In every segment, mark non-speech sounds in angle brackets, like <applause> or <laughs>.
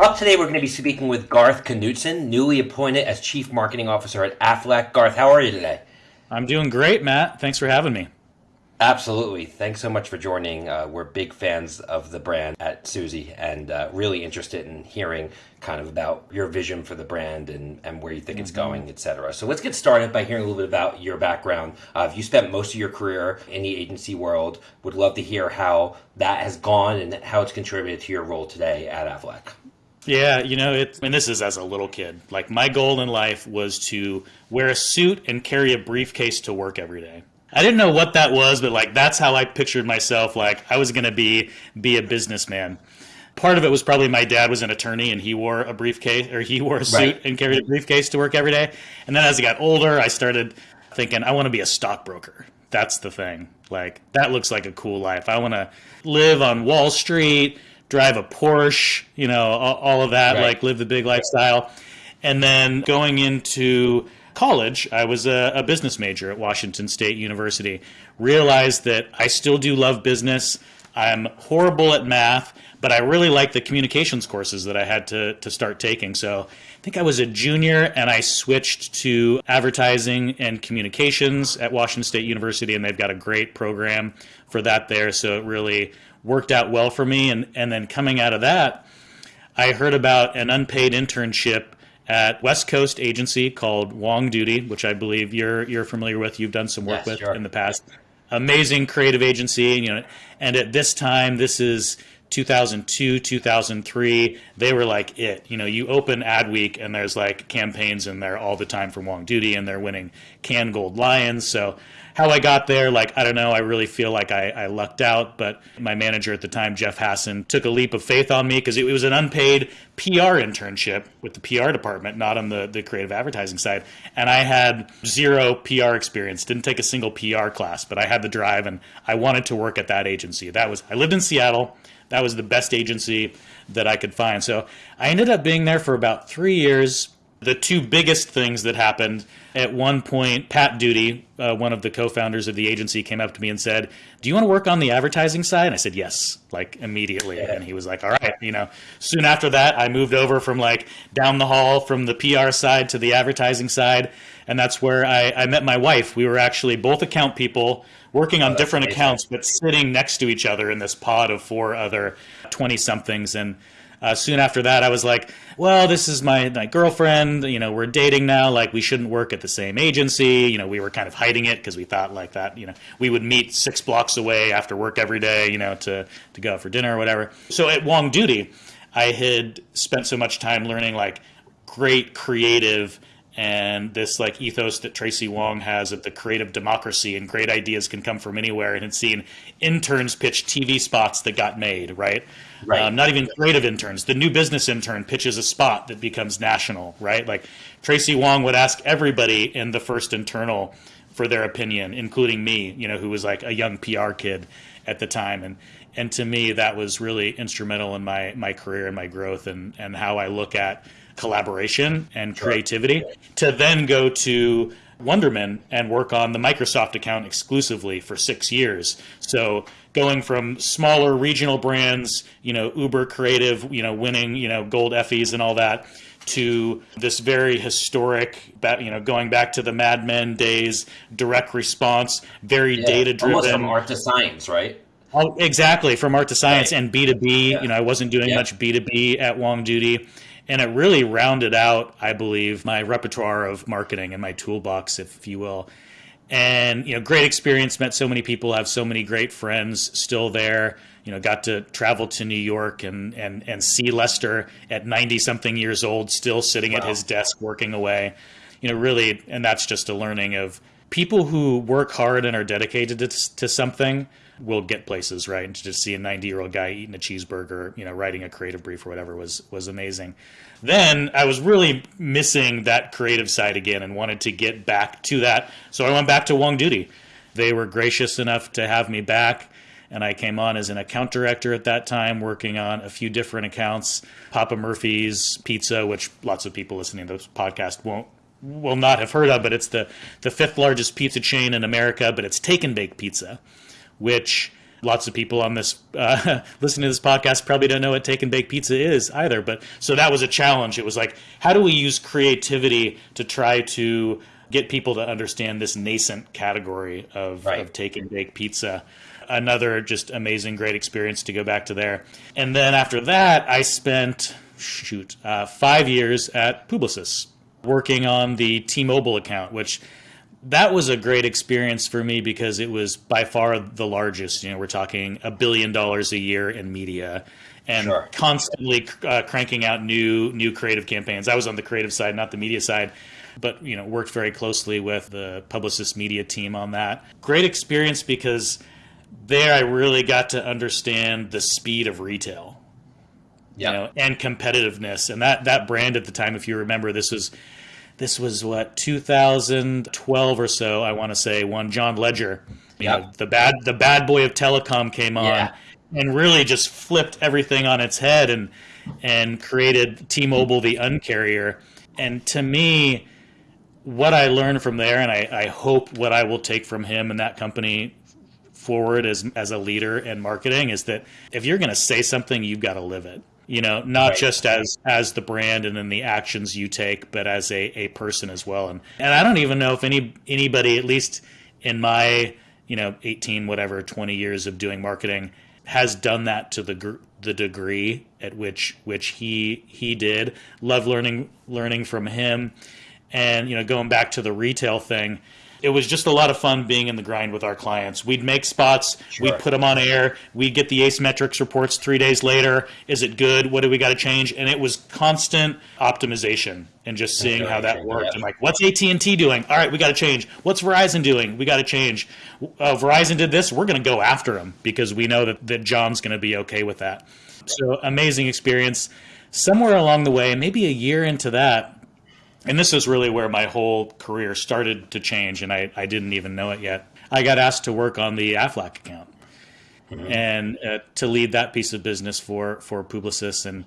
Up today, we're going to be speaking with Garth Knutson, newly appointed as Chief Marketing Officer at Aflac. Garth, how are you today? I'm doing great, Matt. Thanks for having me. Absolutely. Thanks so much for joining. Uh, we're big fans of the brand at Suzy and uh, really interested in hearing kind of about your vision for the brand and, and where you think mm-hmm. it's going, et cetera. So let's get started by hearing a little bit about your background. Uh, you spent most of your career in the agency world. Would love to hear how that has gone and how it's contributed to your role today at Aflac. Yeah, you know, it, and this is as a little kid. Like, my goal in life was to wear a suit and carry a briefcase to work every day. I didn't know what that was, but like that's how I pictured myself. Like I was going to be be a businessman. Part of it was probably my dad was an attorney and he wore a briefcase or he <laughs> wore a suit right. and carried a briefcase to work every day. And then as I got older, I started thinking I want to be a stockbroker. That's the thing. Like that looks like a cool life. I want to live on Wall Street, drive a Porsche, you know, all, of that. Right. Like live the big lifestyle. And then going into college, I was a, a, business major at Washington State University. Realized that I still do love business. I'm horrible at math, but I really like the communications courses that I had to, to start taking. So I think I was a junior and I switched to advertising and communications at Washington State University, and they've got a great program for that there. So it really worked out well for me. And, and then coming out of that, I heard about an unpaid internship at West Coast agency called Wong Doody, which I believe you're you're familiar with. You've done some work yes, with sure. in the past. Amazing creative agency, and, you know. And at this time, this is 2002, 2003. They were like it. You know, you open Adweek and there's like campaigns in there all the time from Wong Doody, and they're winning Cannes Gold Lions. So how I got there, like, I don't know. I really feel like I, I lucked out, but my manager at the time, Jeff Hassan, took a leap of faith on me because it was an unpaid PR internship with the PR department, not on the, the creative advertising side. And I had zero PR experience, didn't take a single PR class, but I had the drive and I wanted to work at that agency. That was, I lived in Seattle. That was the best agency that I could find. So I ended up being there for about three years the two biggest things that happened at one point, Pat Doody, uh, one of the co-founders of the agency, came up to me and said, "Do you want to work on the advertising side?" And I said, "Yes," like immediately. And he was like, "All right." You know, soon after that, I moved over from like down the hall from the PR side to the advertising side, and that's where I, I met my wife. We were actually both account people working on oh, different amazing. accounts, but sitting next to each other in this pod of four other twenty somethings and uh, soon after that, I was like, well, this is my, my girlfriend. You know, we're dating now. Like, we shouldn't work at the same agency. You know, we were kind of hiding it because we thought like that, you know, we would meet six blocks away after work every day, you know, to, to go out for dinner or whatever. So at Wong Doody, I had spent so much time learning like great creative and this like ethos that Tracy Wong has of the creative democracy and great ideas can come from anywhere and had seen interns pitch TV spots that got made, right? Right. Um, not even creative interns. The new business intern pitches a spot that becomes national, right? Like Tracy Wong would ask everybody in the first internal for their opinion, including me, you know, who was like a young PR kid at the time. And and to me that was really instrumental in my my career and my growth and and how I look at collaboration and creativity to then go to Wunderman and work on the Microsoft account exclusively for six years. So going from smaller regional brands, you know, uber creative, you know, winning, you know, gold Effies and all that, to this very historic, you know, going back to the Mad Men days, direct response, very yeah, data driven. Almost from art to science, right? Oh, exactly, from art to science right. and B2B. Yeah. You know, I wasn't doing yeah. much B2B at Wong Doody and it really rounded out, I believe, my repertoire of marketing and my toolbox, if you will. And you know, great experience. Met so many people. Have so many great friends still there. You know, got to travel to New York and and and see Lester at ninety something years old, still sitting wow. at his desk working away. You know, really, and that's just a learning of people who work hard and are dedicated to, to something will get places, right? And to just see a 90 year old guy eating a cheeseburger, you know, writing a creative brief or whatever was was amazing. Then I was really missing that creative side again and wanted to get back to that. So I went back to Wong Doody. They were gracious enough to have me back. And I came on as an account director at that time, working on a few different accounts. Papa Murphy's Pizza, which lots of people listening to this podcast won't will not have heard of, but it's the, the fifth largest pizza chain in America, but it's take and bake pizza which Lots of people on this uh, <laughs> listening to this podcast probably don't know what take and bake pizza is either. But so that was a challenge. It was like, how do we use creativity to try to get people to understand this nascent category of, Right. of take and bake pizza? Another just amazing, great experience to go back to there. And then after that, I spent shoot uh, five years at Publicis working on the T-Mobile account, which that was a great experience for me because it was by far the largest. You know, we're talking a billion dollars a year in media, and Sure. constantly uh, cranking out new new creative campaigns. I was on the creative side, not the media side, but you know, worked very closely with the Publicis media team on that. Great experience because there I really got to understand the speed of retail Yeah. you know, and competitiveness. And that that brand at the time, if you remember, this was this was what 2012 or so. I want to say when John Legere, you Yep. know, the bad the bad boy of telecom came on Yeah. and really just flipped everything on its head and and created T-Mobile the uncarrier. And to me, what I learned from there, and I, I hope what I will take from him and that company forward as as a leader in marketing is that if you're going to say something, you've got to live it. You know, not Right. just as as the brand and then the actions you take, but as a, a person as well. And and I don't even know if any anybody, at least in my you know 18 whatever 20 years of doing marketing, has done that to the gr- the degree at which which he he did. Love learning learning from him, and you know going back to the retail thing it was just a lot of fun being in the grind with our clients. We'd make spots Sure. we'd put them on air we'd get the Ace Metrix reports three days later. Is it good? What do we got to change? And it was constant optimization and just seeing how that worked. And like what's at&t doing? All right we got to change. What's verizon doing? We got to change. Uh, verizon did this we're going to go after them because we know that, that john's going to be okay with that. So amazing experience. Somewhere along the way maybe a year into that and this is really where my whole career started to change, and I, I didn't even know it yet. I got asked to work on the Aflac account and uh, to lead that piece of business for for Publicis. And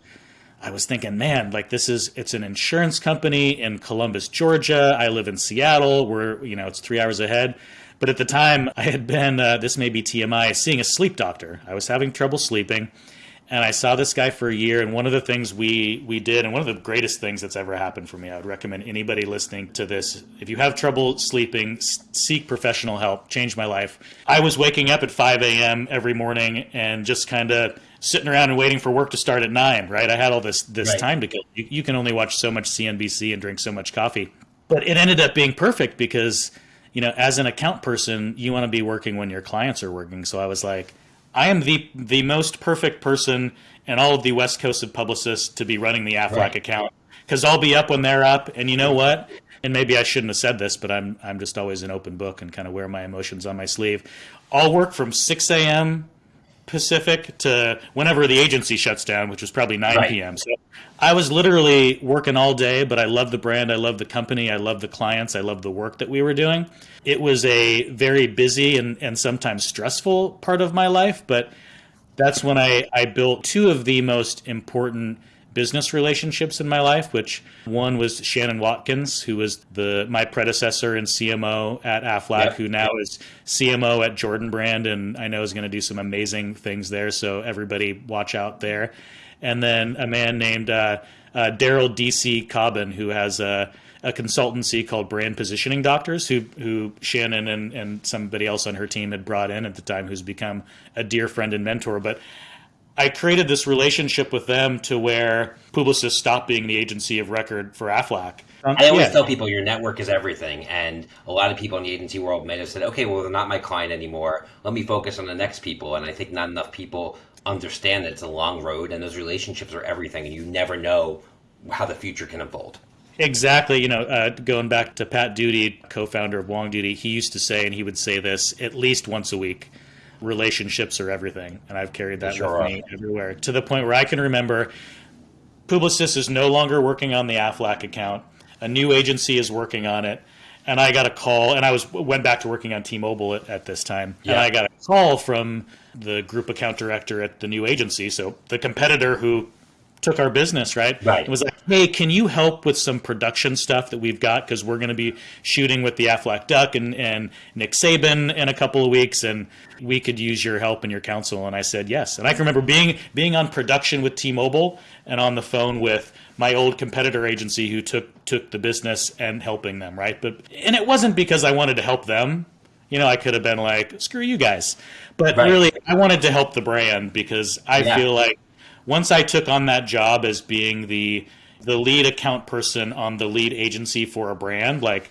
I was thinking, man, like this is it's an insurance company in Columbus, Georgia. I live in Seattle. We're you know it's three hours ahead. But at the time, I had been uh, this may be TMI seeing a sleep doctor. I was having trouble sleeping and I saw this guy for a year. And one of the things we we did, and one of the greatest things that's ever happened for me, I would recommend anybody listening to this: if you have trouble sleeping, s- seek professional help. Changed my life. I was waking up at 5 a.m. every morning and just kind of sitting around and waiting for work to start at nine. Right? I had all this this Right. time to kill. You, you can only watch so much CNBC and drink so much coffee, but it ended up being perfect because you know, as an account person, you want to be working when your clients are working. So I was like, I am the the most perfect person in all of the West Coast of Publicis to be running the Aflac Right. account because I'll be up when they're up. And you know what? And maybe I shouldn't have said this, but I'm I'm just always an open book and kind of wear my emotions on my sleeve. I'll work from 6 a.m. Pacific to whenever the agency shuts down, which was probably 9 Right. p.m. So I was literally working all day, but I love the brand, I love the company, I love the clients, I love the work that we were doing. It was a very busy and, and sometimes stressful part of my life, but that's when I, I built two of the most important business relationships in my life, which one was Shannon Watkins, who was the my predecessor in CMO at Aflac, Yep. who now is CMO at Jordan Brand, and I know is going to do some amazing things there. So everybody watch out there. And then a man named uh, uh, Daryl DC Cobbin, who has a, a consultancy called Brand Positioning Doctors, who who Shannon and, and somebody else on her team had brought in at the time, who's become a dear friend and mentor. But I created this relationship with them to where Publicis stopped being the agency of record for Aflac. I always Yeah. tell people your network is everything, and a lot of people in the agency world may have said, "Okay, well, they're not my client anymore. Let me focus on the next people." And I think not enough people understand that it's a long road, and those relationships are everything, and you never know how the future can unfold. Exactly. You know, uh, going back to Pat Doody, co-founder of Wong Doody, he used to say, and he would say this at least once a week: relationships are everything. And I've carried that Sure with are. me everywhere to the point where I can remember Publicis is no longer working on the Aflac account. A new agency is working on it. And I got a call, and I was went back to working on T-Mobile at, at this time, and Yeah. I got a call from the group account director at the new agency. So the competitor who took our business, right? Right. It was like, hey, can you help with some production stuff that we've got because we're going to be shooting with the Aflac Duck and and Nick Saban in a couple of weeks, and we could use your help and your counsel. And I said yes. And I can remember being being on production with T-Mobile and on the phone with my old competitor agency who took took the business and helping them, right? But and it wasn't because I wanted to help them. You know, I could have been like, screw you guys. But Right. really, I wanted to help the brand because I Yeah. feel like once I took on that job as being the the lead account person on the lead agency for a brand, like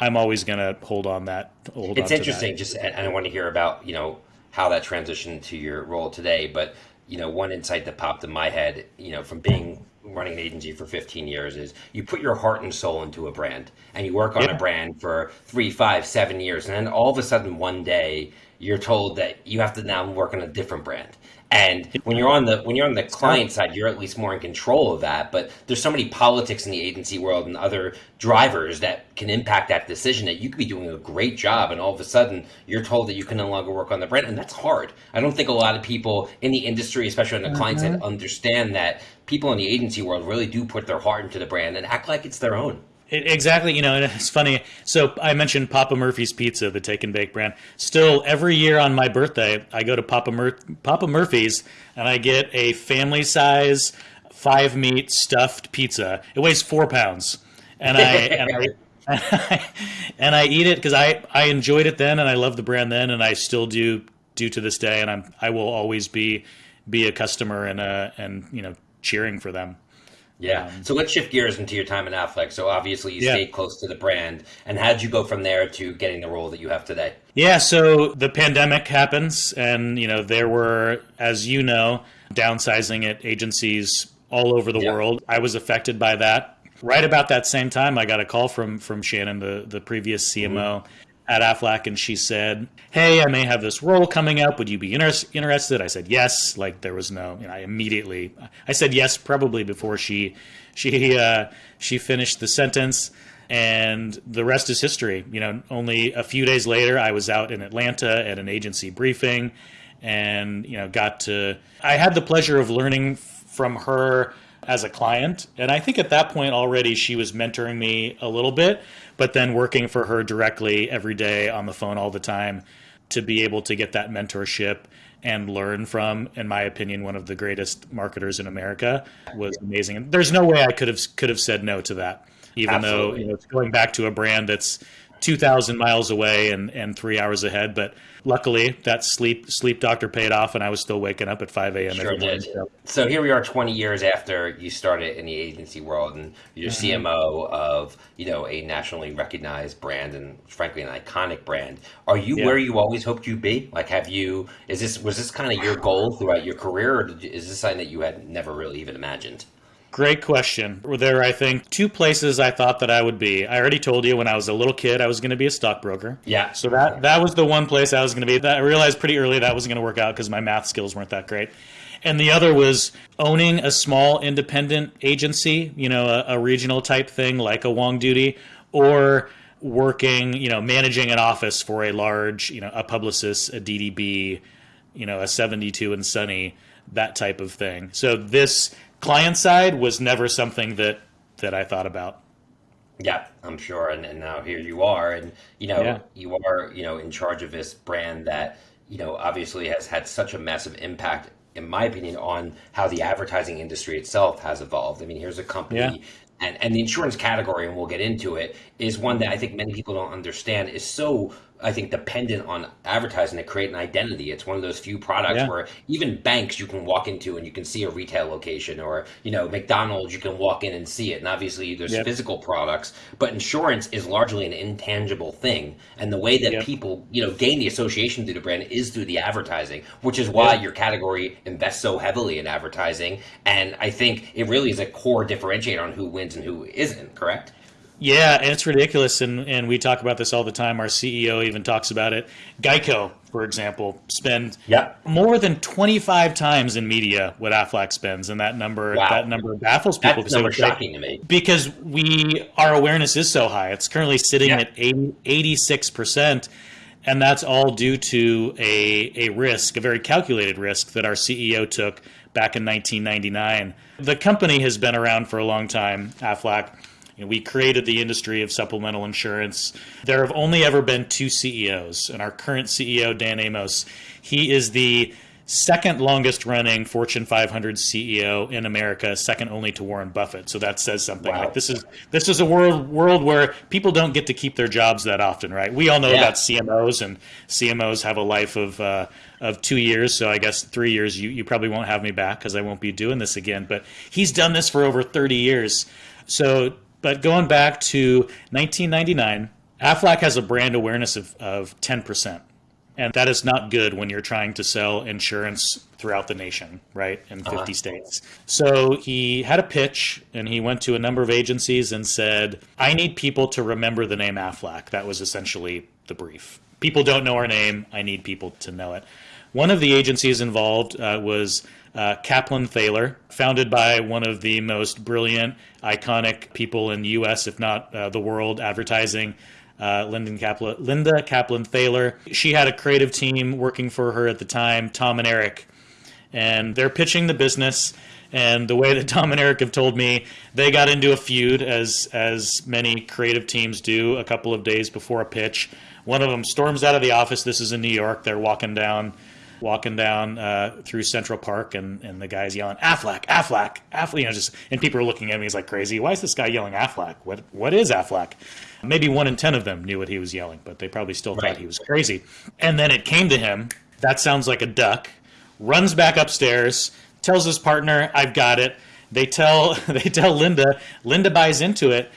I'm always gonna hold on that. Hold It's on interesting, just and and I want to hear about you know how that transitioned to your role today. But you know, one insight that popped in my head, you know, from being running an agency for 15 years is you put your heart and soul into a brand and you work on Yeah. a brand for three, five, seven years, and then all of a sudden one day you're told that you have to now work on a different brand. And when you're on the when you're on the client side, you're at least more in control of that. But there's so many politics in the agency world and other drivers that can impact that decision that you could be doing a great job, and all of a sudden you're told that you can no longer work on the brand, and that's hard. I don't think a lot of people in the industry, especially on the client side, uh-huh. understand that people in the agency world really do put their heart into the brand and act like it's their own. It, exactly, you know, and it's funny. So I mentioned Papa Murphy's Pizza, the take and bake brand. Still, every year on my birthday, I go to Papa Mur- Papa Murphy's and I get a family size five meat stuffed pizza. It weighs four pounds, and I <laughs> and I, <laughs> and I eat it because I I enjoyed it then and I love the brand then and I still do do to this day and I'm I will always be be a customer and uh and you know cheering for them. Yeah. Um, so let's shift gears into your time at Aflac. So obviously you Yeah. stayed close to the brand, and how'd you go from there to getting the role that you have today? Yeah, so the pandemic happens, and you know there were, as you know, downsizing at agencies all over the Yeah. world. I was affected by that. Right about that same time, I got a call from from Shannon, the the previous CMO mm-hmm. At Aflac, and she said, "Hey, I may have this role coming up. Would you be inter- interested?" I said yes. Like there was no, you know, I immediately I said yes, probably before she she uh, she finished the sentence and the rest is history. You know, only a few days later, I was out in Atlanta at an agency briefing, and you know, got to. I had the pleasure of learning from her as a client, and I think at that point already she was mentoring me a little bit, but then working for her directly every day on the phone all the time to be able to get that mentorship and learn from, in my opinion, one of the greatest marketers in America was amazing. And there's no way I could have could have said no to that, even though you know it's going back to a brand that's two thousand miles away and, and three hours ahead. But luckily, that sleep sleep doctor paid off, and I was still waking up at five a.m. Sure did. So, So here we are 20 years after you started in the agency world and you're Mm-hmm. CMO of, you know, a nationally recognized brand and frankly an iconic brand. Are you Yeah. where you always hoped you'd be? Like have you is this was this kind of your goal throughout your career or did is this something that you had never really even imagined? Great question. Were there, I think, two places I thought that I would be. I already told you when I was a little kid I was going to be a stockbroker. Yeah. So that that was the one place I was going to be. That I realized pretty early that wasn't going to work out because my math skills weren't that great. And the other was owning a small independent agency, you know, a, a regional type thing like a Wong Doody, or working, you know, managing an office for a large, you know, a Publicis, a DDB, you know, a 72 and Sunny, that type of thing. So this client side was never something that that I thought about. Yeah, I'm sure. And, and now here you are, and you know, Yeah. you are, you know, in charge of this brand that, you know, obviously has had such a massive impact, in my opinion, on how the advertising industry itself has evolved. I mean, here's a company. Yeah. And, and the insurance category, and we'll get into it, is one that I think many people don't understand is so, I think, dependent on advertising to create an identity. It's one of those few products Yeah. where even banks you can walk into and you can see a retail location, or, you know, McDonald's, you can walk in and see it. And obviously, there's Yep. physical products, but insurance is largely an intangible thing. And the way that Yep. people, you know, gain the association through the brand is through the advertising, which is why Yeah. your category invests so heavily in advertising. And I think it really is a core differentiator on who wins and who isn't, correct? Yeah, and it's ridiculous, and, and we talk about this all the time. Our CEO even talks about it. Geico, for example, spend Yeah. more than 25 times in media what Aflac spends, and that number Wow. that number baffles people That's number shocking to me. because we our awareness is so high. It's currently sitting Yeah. at 80, 86%. And that's all due to a, a risk, a very calculated risk that our CEO took back in 1999. The company has been around for a long time, Aflac. You know, we created the industry of supplemental insurance. There have only ever been two CEOs, and our current CEO, Dan Amos, he is the second longest running Fortune 500 CEO in America, second only to Warren Buffett. So that says something. Wow. Like this is this is a world world where people don't get to keep their jobs that often, right? We all know yeah. about CMOs, and CMOs have a life of uh, of two years. So I guess three years you you probably won't have me back because I won't be doing this again. But he's done this for over 30 years. So, but going back to 1999. Aflac has a brand awareness of, of 10%. And that is not good when you're trying to sell insurance throughout the nation, right? In 50 uh-huh. states. So he had a pitch and he went to a number of agencies and said, I need people to remember the name Aflac. That was essentially the brief. People don't know our name. I need people to know it. One of the agencies involved uh, was uh, Kaplan Thaler, founded by one of the most brilliant, iconic people in the U.S., if not uh, the world, advertising uh, Linda Kaplan Thaler. She had a creative team working for her at the time, Tom and Eric, and they're pitching the business. And the way that Tom and Eric have told me, they got into a feud, as as many creative teams do, a couple of days before a pitch. One of them storms out of the office. This is in New York. They're walking down walking down uh, through Central Park, and, and the guy's yelling Aflac, Aflac, Aflac. You know, just and people are looking at me. He's like crazy. Why is this guy yelling Aflac? What what is Aflac? Maybe one in ten of them knew what he was yelling, but they probably still right. thought he was crazy. And then it came to him. That sounds like a duck. Runs back upstairs, tells his partner, "I've got it." They tell <laughs> they tell Linda. Linda buys into it.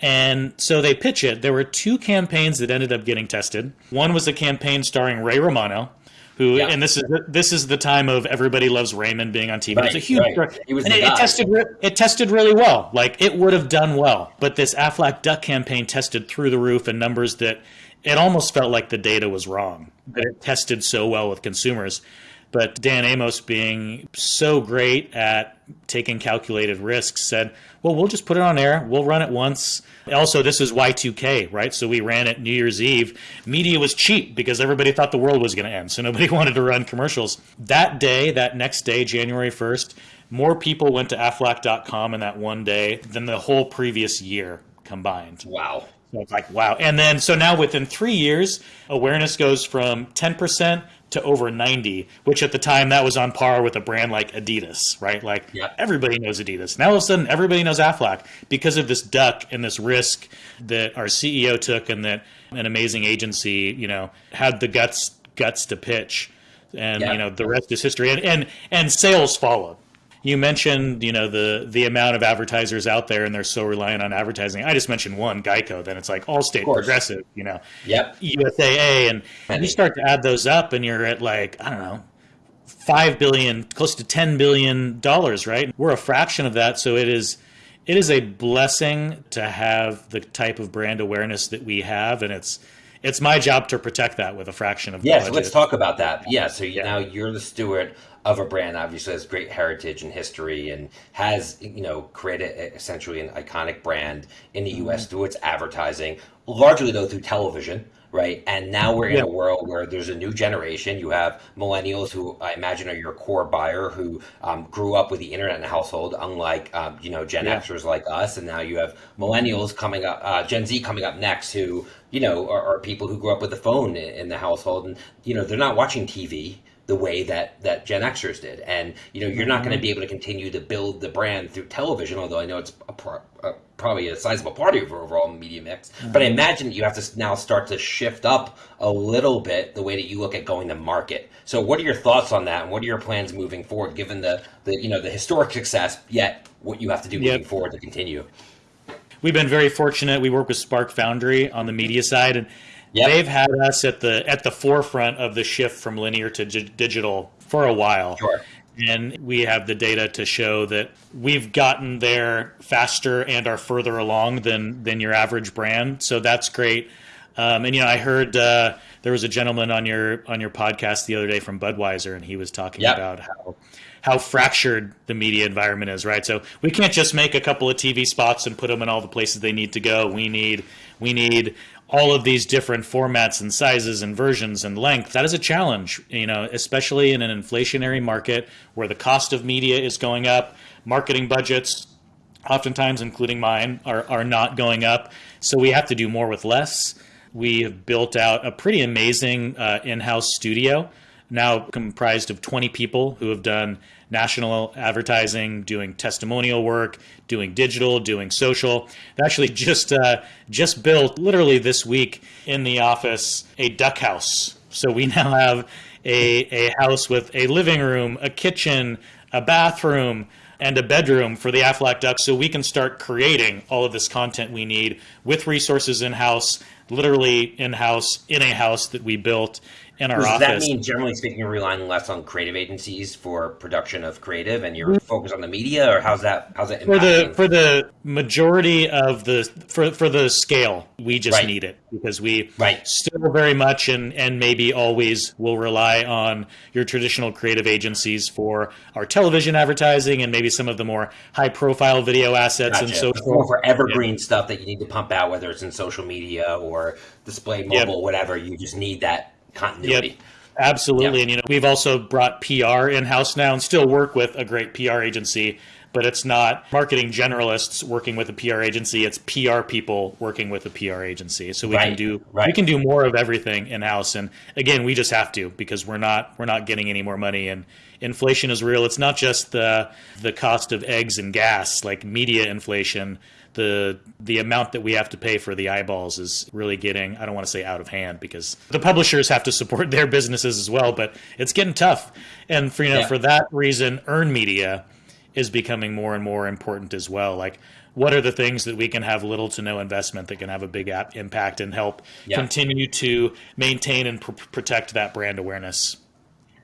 And so they pitch it. There were two campaigns that ended up getting tested. One was a campaign starring Ray Romano, who yeah. and this is this is the time of everybody loves Raymond being on TV. Right, it's a huge right. and it, it, tested it tested really well. Like it would have done well, but this Aflac Duck campaign tested through the roof in numbers that it almost felt like the data was wrong. That it tested so well with consumers. But Dan Amos, being so great at taking calculated risks, said, well, we'll just put it on air. We'll run it once. Also, this is Y2K, right? So we ran it New Year's Eve. Media was cheap because everybody thought the world was going to end. So nobody <laughs> wanted to run commercials. That day, that next day, January 1st, more people went to aflac.com in that one day than the whole previous year combined. Wow. So it's like, wow. And then, so now within three years, awareness goes from 10% to over 90, which at the time that was on par with a brand like Adidas, right? Like yeah. everybody knows Adidas. Now all of a sudden everybody knows Aflac because of this duck and this risk that our CEO took and that an amazing agency, you know, had the guts guts to pitch. And yeah. you know, the rest is history. And and and sales followed you mentioned you know the the amount of advertisers out there and they're so reliant on advertising. I just mentioned one geico then it's like allstate progressive you know. Yep. Usaa and, and you start to add those up and you're at like i don't know five billion close to 10 billion dollars right? We're a fraction of that so it is it is a blessing to have the type of brand awareness that we have and it's it's my job to protect that with a fraction of yes yeah, so let's talk about that. Yeah so yeah. now you're the steward of a brand obviously has great heritage and history and has you know created essentially an iconic brand in the U.S. Mm-hmm. through its advertising, largely though through television. Right. And now we're in yeah. a world where there's a new generation. You have millennials who I imagine are your core buyer who um, grew up with the internet in the household, unlike, um, you know, Gen yeah. Xers like us. And now you have millennials coming up, uh, Gen Z coming up next who, you know, are, are people who grew up with the phone in, in the household. And, you know, they're not watching TV the way that that Gen Xers did. And you know, you're not going to mm-hmm. be able to continue to build the brand through television, although I know it's a, a, probably a sizable part of your overall media mix. Mm-hmm. But I imagine you have to now start to shift up a little bit the way that you look at going to market. So, what are your thoughts on that, and what are your plans moving forward, given the the you know the historic success, yet what you have to do moving forward to continue? We've been very fortunate. We work with Spark Foundry on the media side, and Yep. They've had us at the at the forefront of the shift from linear to g- digital for a while. Sure. And we have the data to show that we've gotten there faster and are further along than than your average brand. So that's great. Um, and you know, I heard uh, there was a gentleman on your on your podcast the other day from Budweiser, and he was talking yep. about how how fractured the media environment is. Right, so we can't just make a couple of TV spots and put them in all the places they need to go. We need we need all of these different formats and sizes and versions and length that is a challenge you know especially in an inflationary market where the cost of media is going up. Marketing budgets oftentimes including mine are, are not going up. So we have to do more with less. We have built out a pretty amazing uh, in-house studio now comprised of 20 people who have done national advertising, doing testimonial work, doing digital, doing social. They actually just uh, just built literally this week in the office a duck house. So we now have a, a house with a living room, a kitchen, a bathroom, and a bedroom for the Aflac Ducks so we can start creating all of this content we need with resources in house, literally in house, in a house that we built in our Does office. that mean, generally speaking, you're relying less on creative agencies for production of creative, and you're mm-hmm. focused on the media, or how's that? How's that for the for the majority of the for for the scale we just Right. need it because we Right. still very much and and maybe always will rely on your traditional creative agencies for our television advertising and maybe some of the more high profile video assets and Gotcha. so It's more for evergreen stuff that you need to pump out, whether it's in social media or display Yep. mobile, whatever. You just need that continuity. Yep. Absolutely. Yeah. And you know, we've also brought PR in house now and still work with a great PR agency, but it's not marketing generalists working with a PR agency, it's PR people working with a PR agency. So we can do right. we can do more of everything in house and again, we just have to because we're not we're not getting any more money and inflation is real. It's not just the the cost of eggs and gas, like media inflation the the amount that we have to pay for the eyeballs is really getting I don't want to say out of hand because the publishers have to support <laughs> their businesses as well, but it's getting tough. And for you know Yeah. for that reason, earn media is becoming more and more important as well. Like what are the things that we can have little to no investment that can have a big ap- impact and help Yeah. continue to maintain and pr- protect that brand awareness?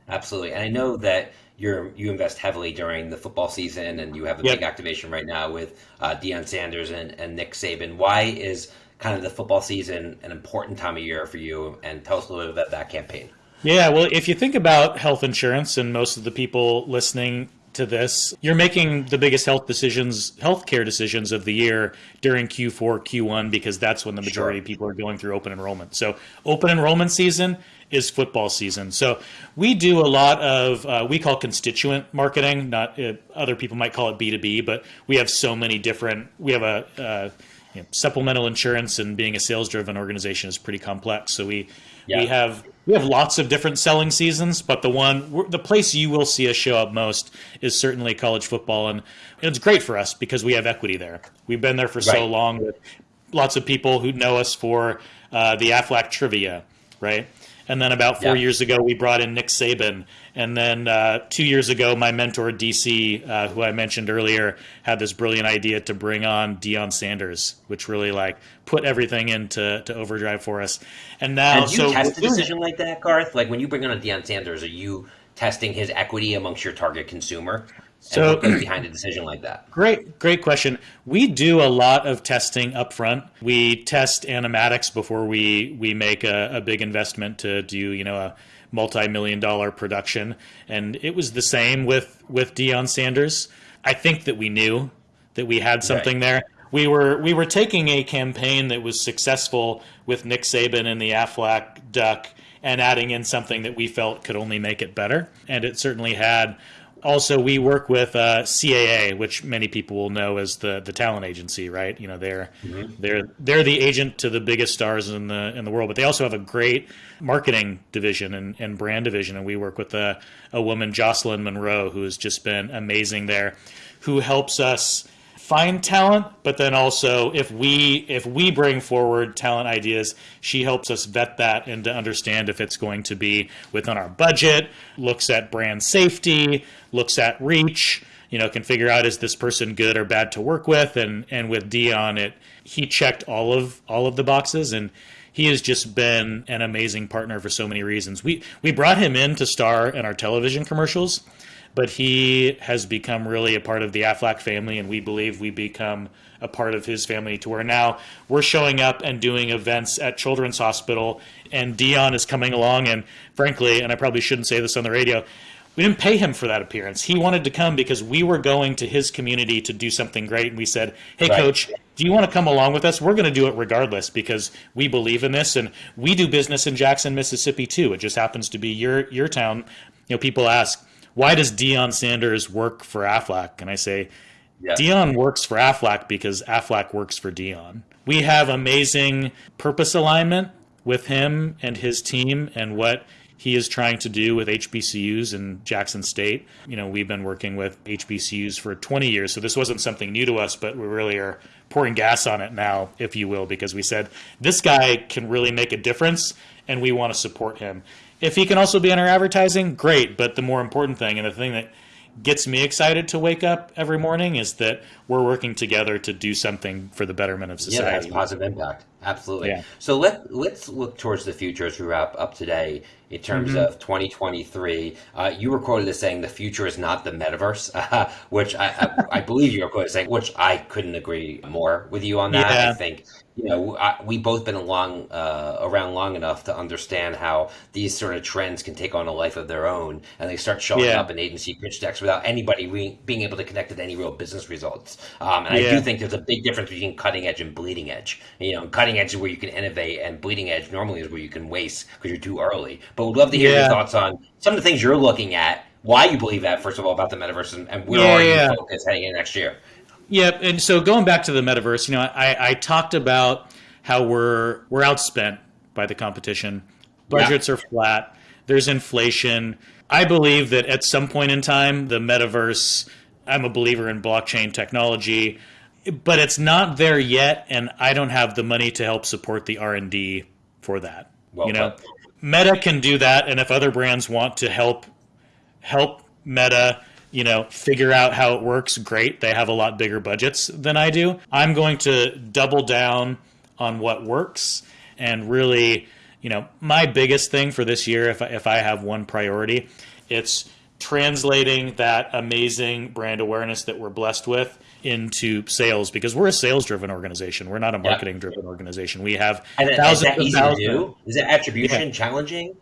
Absolutely. And I know that you're you invest heavily during the football season, and you have a Yep. big activation right now with uh, Deion Sanders and, and Nick Saban. Why is kind of the football season an important time of year for you? And tell us a little bit about that campaign. Yeah, well, if you think about health insurance, and most of the people listening to this, you're making the biggest health decisions, healthcare decisions of the year during Q4, Q1, because that's when the majority Sure. of people are going through open enrollment. So, open enrollment season is football season. So, we do a lot of uh, we call constituent marketing. Not uh, other people might call it B two B, but we have so many different. We have a uh, you know, supplemental insurance, and being a sales driven organization is pretty complex. So we Yeah. we have we have lots of different selling seasons, but the one the place you will see us show up most is certainly college football, and it's great for us because we have equity there. We've been there for so long with lots of people who know us for uh, the Aflac trivia, right? And then about four Yeah. years ago, we brought in Nick Saban. And then uh, two years ago, my mentor, DC, uh, who I mentioned earlier, had this brilliant idea to bring on Deion Sanders, which really like put everything into to overdrive for us. And now, And you so test a we're doing it. decision like that, Garth? Like when you bring on a Deion Sanders, are you testing his equity amongst your target consumer? So- behind a decision like that? Great, great question. We do a lot of testing up front. We test animatics before we we make a, a big investment to do you know a multi-million dollar production, and it was the same with with Deion Sanders. I think that we knew that we had something there. We were we were taking a campaign that was successful with Nick Saban and the Aflac Duck and adding in something that we felt could only make it better, and it certainly had also we work with uh, CAA, which many people will know as the the talent agency, right? You know, they're they're they're the agent to the biggest stars in the in the world, but they also have a great marketing division and, and brand division, and we work with a, a woman, Jocelyn Monroe, who has just been amazing there, who helps us find talent but then also if we if we bring forward talent ideas she helps us vet that and to understand if it's going to be within our budget looks at brand safety looks at reach you know can figure out is this person good or bad to work with. And and with Deion it he checked all of all of the boxes and he has just been an amazing partner for so many reasons. We we brought him in to star in our television commercials but he has become really a part of the Aflac family, and we believe we become a part of his family to where now we're showing up and doing events at Children's Hospital, and Deion is coming along. And frankly, and I probably shouldn't say this on the radio, we didn't pay him for that appearance. He wanted to come because we were going to his community to do something great. And we said, hey, right. coach, do you want to come along with us? We're going to do it regardless because we believe in this. And we do business in Jackson, Mississippi, too. It just happens to be your, your town. You know, people ask, why does Deion Sanders work for Aflac? And I say, yeah. Deion works for Aflac because Aflac works for Deion. We have amazing purpose alignment with him and his team and what he is trying to do with HBCUs in Jackson State. You know, we've been working with HBCUs for 20 years, so this wasn't something new to us, but we really are pouring gas on it now, if you will, because we said this guy can really make a difference and we want to support him. If he can also be in our advertising, great, but the more important thing and the thing that gets me excited to wake up every morning is that we're working together to do something for the betterment of society. Yeah, has positive impact. Absolutely. Yeah. So let let's look towards the future as we wrap up today in terms mm-hmm. of 2023. Uh, you were quoted as saying the future is not the metaverse, uh, <laughs> which I, I, I, believe you were quoted as saying, which I couldn't agree more with you on that. Yeah. I think you know, I, we both been along uh, around long enough to understand how these sort of trends can take on a life of their own, and they start showing yeah. up in agency pitch decks without anybody being able to connect it to any real business results. Um, and. I do think there's a big difference between cutting edge and bleeding edge. You know, cutting edge is where you can innovate, and bleeding edge normally is where you can waste because you're too early. But we'd love to hear yeah. your thoughts on some of the things you're looking at, why you believe that, first of all, about the metaverse, and, and where are you focused heading in next year. Yep, and so going back to the metaverse, you know, I, I talked about how we're we're outspent by the competition. Budgets yeah. are flat. There's inflation. I believe that at some point in time, the metaverse. I'm a believer in blockchain technology, but it's not there yet, and I don't have the money to help support the R and D for that. Well, you know, but- Meta can do that, and if other brands want to help help Meta you know, figure out how it works, great. They have a lot bigger budgets than I do. I'm going to double down on what works and really, you know, my biggest thing for this year, if I, if I have one priority, it's translating that amazing brand awareness that we're blessed with into sales because we're a sales driven organization. We're not a marketing driven organization. We have and thousands is that easy to do? Is it attribution yeah. challenging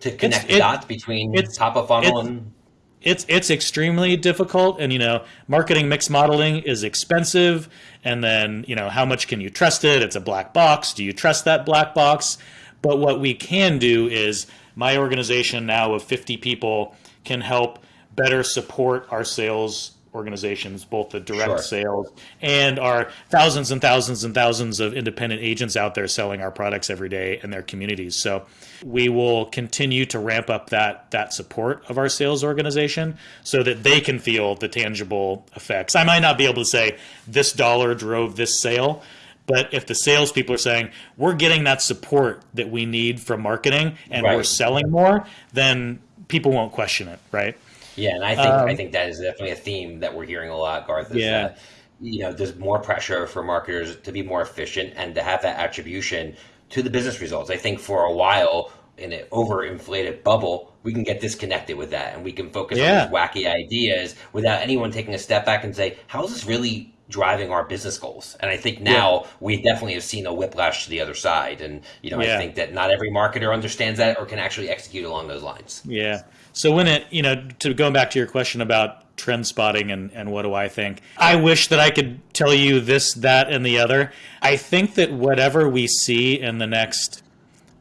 to connect it's, the dots between top of funnel and it's it's extremely difficult and you know marketing mix modeling is expensive and then you know how much can you trust it it's a black box do you trust that black box but what we can do is my organization now of 50 people can help better support our sales organizations, both the direct sure. sales and our thousands and thousands and thousands of independent agents out there selling our products every day in their communities. So we will continue to ramp up that that support of our sales organization so that they can feel the tangible effects. I might not be able to say this dollar drove this sale. But if the salespeople are saying we're getting that support that we need from marketing and right. we're selling more, then people won't question it, right? Yeah, and I think um, I think that is definitely a theme that we're hearing a lot, Garth. yeah. That, you know, there's more pressure for marketers to be more efficient and to have that attribution to the business results. I think for a while in an overinflated bubble, we can get disconnected with that and we can focus yeah. on these wacky ideas without anyone taking a step back and say, how is this really driving our business goals. And I think now yeah. we definitely have seen a whiplash to the other side. And, you know, yeah. I think that not every marketer understands that or can actually execute along those lines. Yeah. So when it, you know, to going back to your question about trend spotting and, and what do I think, I wish that I could tell you this, that, and the other. I think that whatever we see in the next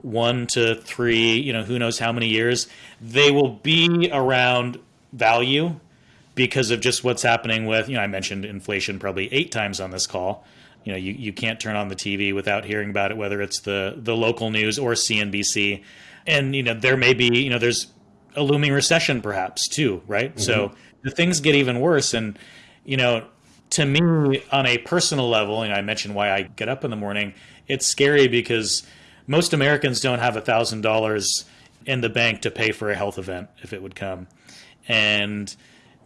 one to three, you know, who knows how many years, they will be around value because of just what's happening with, you know, I mentioned inflation probably eight times on this call. You know, you, you can't turn on the TV without hearing about it, whether it's the, the local news or CNBC. And, you know, there may be, you know, there's a looming recession perhaps too, right? Mm-hmm. So the things get even worse. And, you know, to me, on a personal level, and I mentioned why I get up in the morning, it's scary because most Americans don't have a thousand dollars in the bank to pay for a health event if it would come. And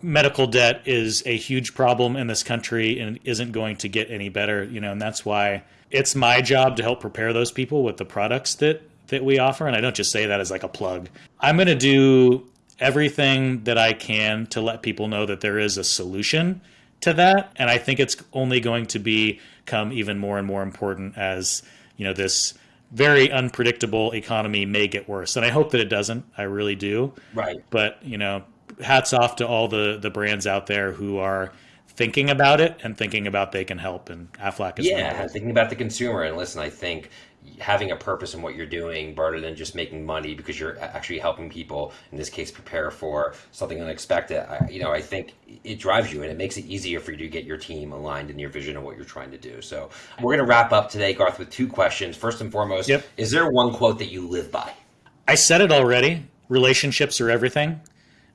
medical debt is a huge problem in this country and isn't going to get any better, you know, and that's why it's my job to help prepare those people with the products that that we offer and I don't just say that as like a plug. I'm going to do everything that I can to let people know that there is a solution to that and I think it's only going to become even more and more important as, you know, this very unpredictable economy may get worse. And I hope that it doesn't. I really do. Right. But, you know, hats off to all the the brands out there who are thinking about it and thinking about they can help. And Aflac is yeah, thinking about the consumer. And listen, I think having a purpose in what you're doing rather than just making money because you're actually helping people in this case prepare for something unexpected. I, you know i think it drives you and it makes it easier for you to get your team aligned in your vision of what you're trying to do. So we're going to wrap up today garth with two questions. First and foremost yep. is there one quote that you live by? I said it already. Relationships are everything.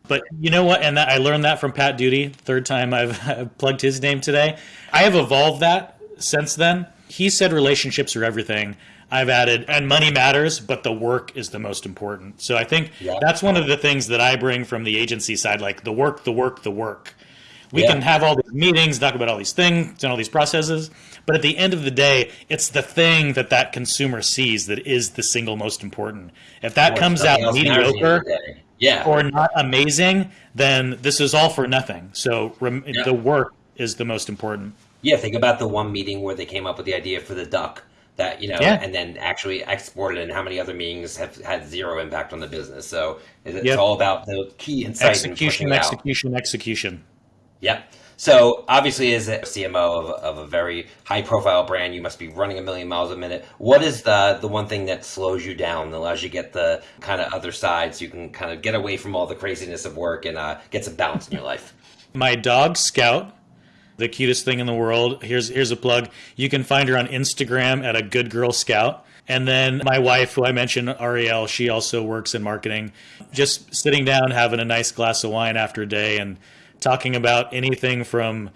But you know what? And that, i learned that from pat doody third time <laughs> I've plugged his name today. I have evolved that since then. He said relationships are everything I've added, and money matters, but the work is the most important. So I think yeah. that's one of the things that I bring from the agency side, like the work, the work, the work. We yeah. can have all these meetings, talk about all these things and all these processes, but at the end of the day, it's the thing that that consumer sees that is the single most important. If that comes out mediocre yeah. or not amazing, then this is all for nothing. So rem- yeah. the work is the most important. Yeah, think about the one meeting where they came up with the idea for the duck that you know yeah. and then actually exported and how many other meetings have had zero impact on the business so it's yep. all about the key insight execution execution out. execution yep so obviously as a cmo of, of a very high profile brand you must be running a million miles a minute what is the the one thing that slows you down that allows you to get the kind of other side so you can kind of get away from all the craziness of work and uh, get some balance in your life my dog scout the cutest thing in the world. Here's here's a plug. You can find her on Instagram at a good girl scout. And then my wife, who I mentioned, Ariel, she also works in marketing. Just sitting down, having a nice glass of wine after a day, and talking about anything from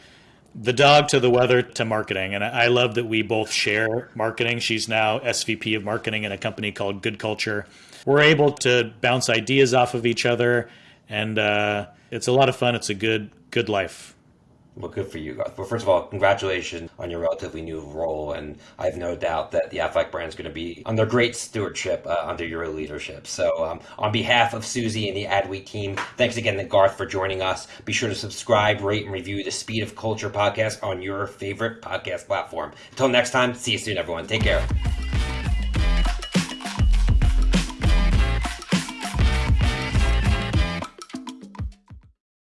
the dog to the weather to marketing. And I love that we both share marketing. She's now SVP of marketing in a company called Good Culture. We're able to bounce ideas off of each other, and uh, it's a lot of fun. It's a good good life. Well, good for you, Garth. Well, first of all, congratulations on your relatively new role, and I have no doubt that the Aflac brand is going to be under great stewardship uh, under your leadership. So, um, on behalf of Susie and the Adweek team, thanks again to Garth for joining us. Be sure to subscribe, rate, and review the Speed of Culture podcast on your favorite podcast platform. Until next time, see you soon, everyone. Take care.